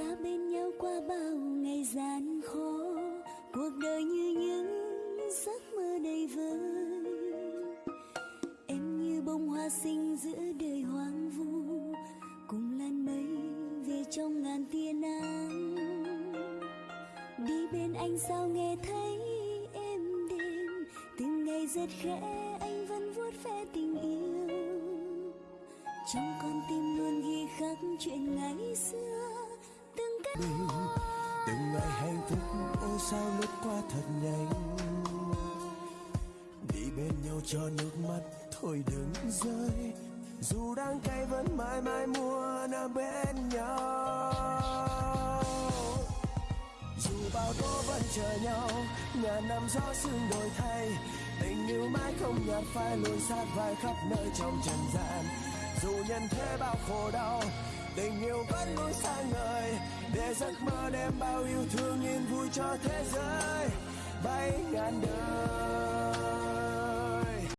ta bên nhau qua bao ngày gian khó, cuộc đời như những giấc mơ đầy vơi em như bông hoa sinh giữa đời hoang vu, cùng lan mây về trong ngàn tia nắng. Đi bên anh sao nghe thấy em đêm, từng ngày rất khẽ anh vẫn vuốt ve tình yêu. Trong con tim luôn ghi khắc chuyện ngày xưa từng từng ngày hạnh phúc, ôi sao lướt qua thật nhanh. Đi bên nhau cho nước mắt, thôi đừng rơi. Dù đang cay vẫn mãi mãi muốn ở bên nhau. Dù bao tố vẫn chờ nhau, ngàn năm gió sương đổi thay. Tình yêu mãi không nhạt phai lùi sát vai khắp nơi trong trần gian dù nhân thế bao khổ đau, tình yêu vẫn luôn sáng ngời. Để giấc mơ đem bao yêu thương yên vui cho thế giới. Bay ngàn đời.